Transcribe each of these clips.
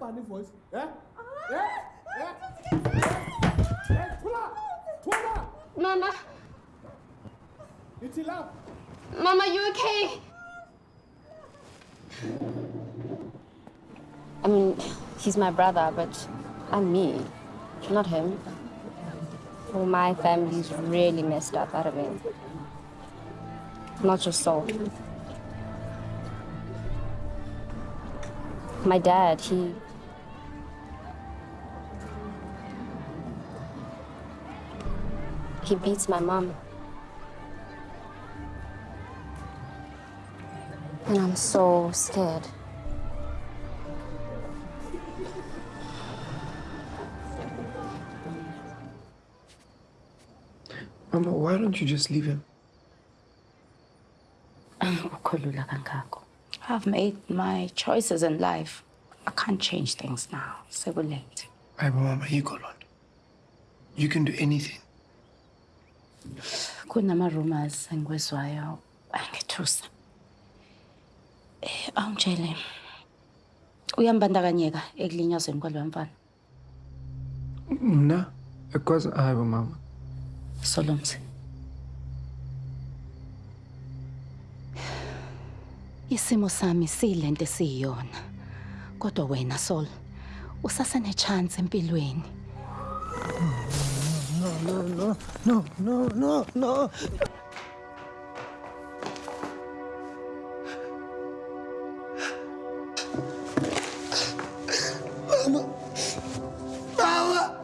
funny voice. Eh? Eh? Eh? Eh? Tula! Tula! Mama, It's enough. Mama, you okay? I mean, he's my brother, but I'm me, not him. Well, my family's really messed up out of it. Not just Sol. My dad, he. He beats my mom. And I'm so scared. Mama, why don't you just leave him? Um, Ukukhulula kangako. I've made my choices in life. I can't change things now. So we're late. Hey, but Mama, you go on. You can do anything. Kunama-rumors engiwezwayo angithusa. Eh, awungitshele. Uyambandakanyeka ekulinyazweni kwaloya mfana. Mna, because I have a mama. Solomzi. Isimo sami siyilento esiyiyona. Kodwa wena Sol, usasane chance empilweni. No, no, no, no, no, no, no. Mama!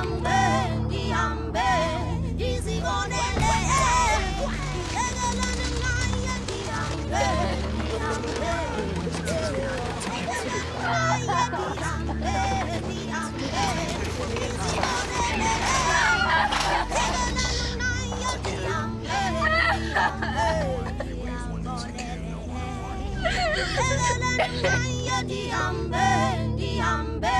Diambe, diambe, disigonele Egelanın layen diambe, diambe Layen diambe, diambe, disigonele Egelanın layen diambe, diambe, diambe Egelanın layen diambe, diambe